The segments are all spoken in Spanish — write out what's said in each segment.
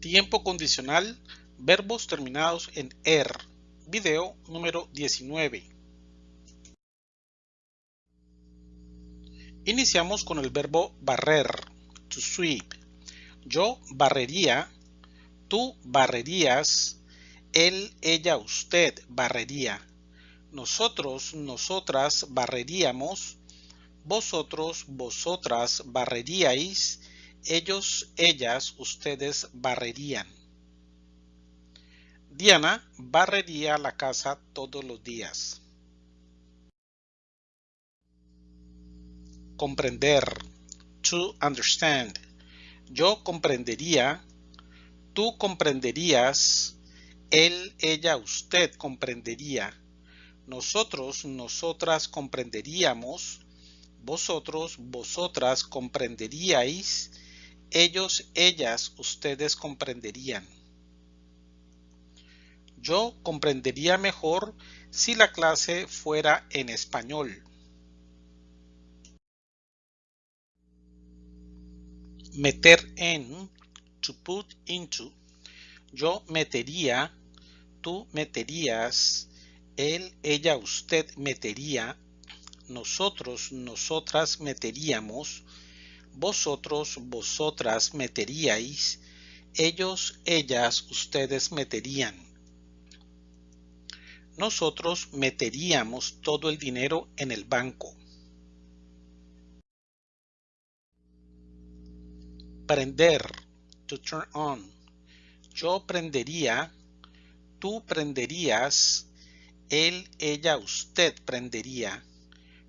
Tiempo condicional, verbos terminados en er. Video número 19. Iniciamos con el verbo barrer, to sweep. Yo barrería, tú barrerías, él, ella, usted barrería. Nosotros, nosotras barreríamos, vosotros, vosotras barreríais, ellos, ellas, ustedes barrerían. Diana barrería la casa todos los días. Comprender. To understand. Yo comprendería. Tú comprenderías. Él, ella, usted comprendería. Nosotros, nosotras comprenderíamos. Vosotros, vosotras comprenderíais ellos, ellas, ustedes comprenderían. Yo comprendería mejor si la clase fuera en español. Meter en, to put into. Yo metería, tú meterías, él, ella, usted metería, nosotros, nosotras meteríamos, vosotros, vosotras meteríais, ellos, ellas, ustedes meterían. Nosotros meteríamos todo el dinero en el banco. Prender, to turn on. Yo prendería, tú prenderías, él, ella, usted prendería.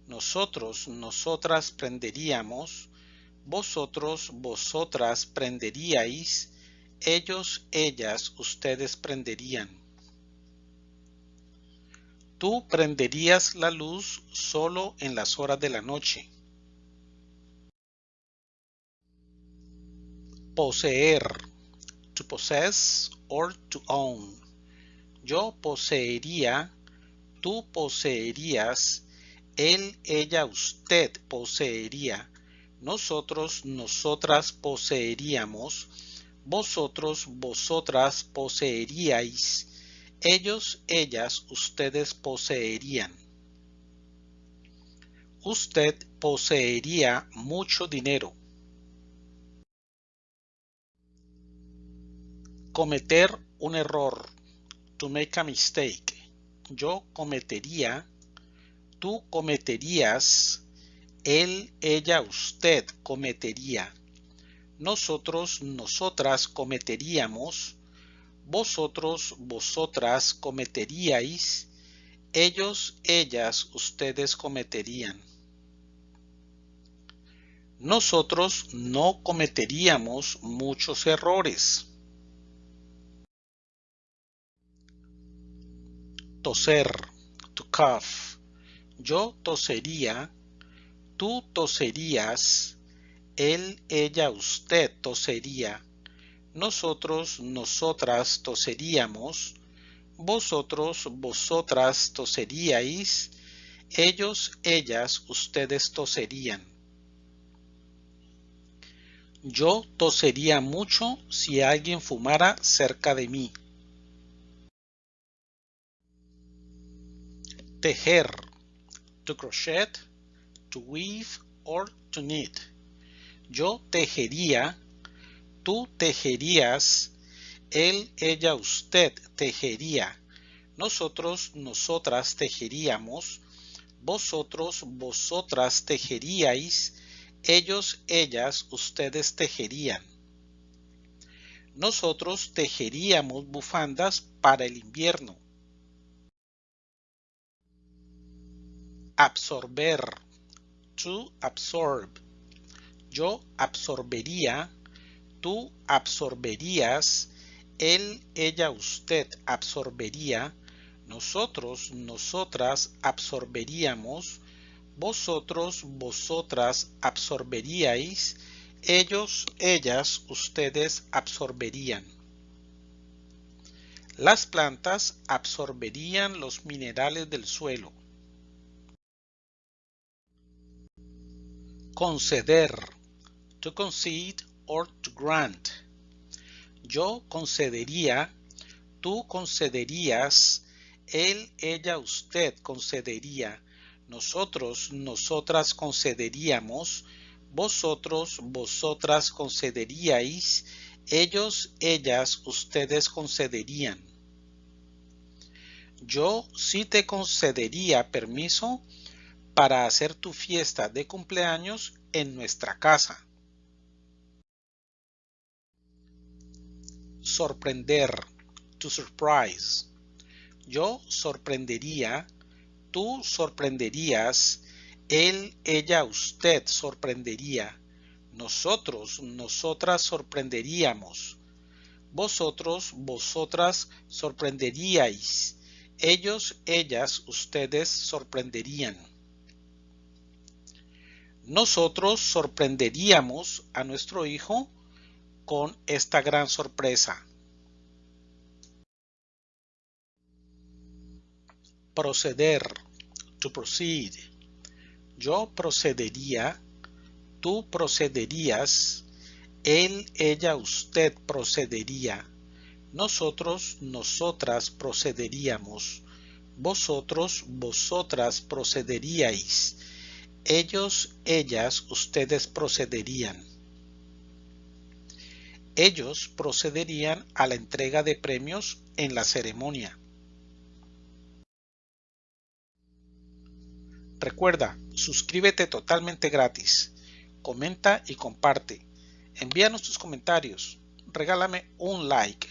Nosotros, nosotras prenderíamos, vosotros, vosotras prenderíais, ellos, ellas, ustedes prenderían. Tú prenderías la luz solo en las horas de la noche. Poseer, to possess or to own. Yo poseería, tú poseerías, él, ella, usted poseería nosotros, nosotras poseeríamos, vosotros, vosotras poseeríais, ellos, ellas, ustedes poseerían. Usted poseería mucho dinero. Cometer un error. To make a mistake. Yo cometería. Tú cometerías él, ella, usted cometería. Nosotros, nosotras cometeríamos. Vosotros, vosotras cometeríais. Ellos, ellas, ustedes cometerían. Nosotros no cometeríamos muchos errores. Toser, to cough. Yo tosería tú toserías, él, ella, usted tosería, nosotros, nosotras toseríamos, vosotros, vosotras toseríais, ellos, ellas, ustedes toserían. Yo tosería mucho si alguien fumara cerca de mí. Tejer, to crochet, to weave or to knit. Yo tejería, tú tejerías, él, ella, usted tejería, nosotros, nosotras tejeríamos, vosotros, vosotras tejeríais, ellos, ellas, ustedes tejerían. Nosotros tejeríamos bufandas para el invierno. Absorber to absorb. Yo absorbería, tú absorberías, él, ella, usted absorbería, nosotros, nosotras absorberíamos, vosotros, vosotras absorberíais, ellos, ellas, ustedes absorberían. Las plantas absorberían los minerales del suelo. Conceder, to concede or to grant. Yo concedería, tú concederías, él, ella, usted concedería, nosotros, nosotras concederíamos, vosotros, vosotras concederíais, ellos, ellas, ustedes concederían. Yo sí te concedería permiso para hacer tu fiesta de cumpleaños en nuestra casa. Sorprender, to surprise. Yo sorprendería, tú sorprenderías, él, ella, usted sorprendería, nosotros, nosotras sorprenderíamos, vosotros, vosotras sorprenderíais, ellos, ellas, ustedes sorprenderían. Nosotros sorprenderíamos a nuestro hijo con esta gran sorpresa. Proceder, to proceed. Yo procedería, tú procederías, él, ella, usted procedería, nosotros, nosotras procederíamos, vosotros, vosotras procederíais, ellos, ellas, ustedes procederían. Ellos procederían a la entrega de premios en la ceremonia. Recuerda, suscríbete totalmente gratis, comenta y comparte. Envíanos tus comentarios, regálame un like,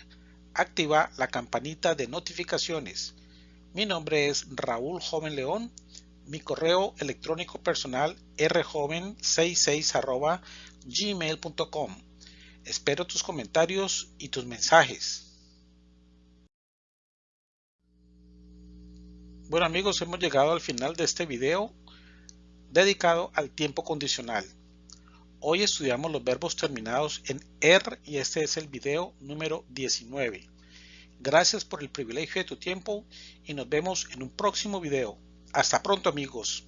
activa la campanita de notificaciones. Mi nombre es Raúl Joven León, mi correo electrónico personal rjoven66 gmail.com. Espero tus comentarios y tus mensajes. Bueno amigos, hemos llegado al final de este video dedicado al tiempo condicional. Hoy estudiamos los verbos terminados en R y este es el video número 19. Gracias por el privilegio de tu tiempo y nos vemos en un próximo video. Hasta pronto amigos.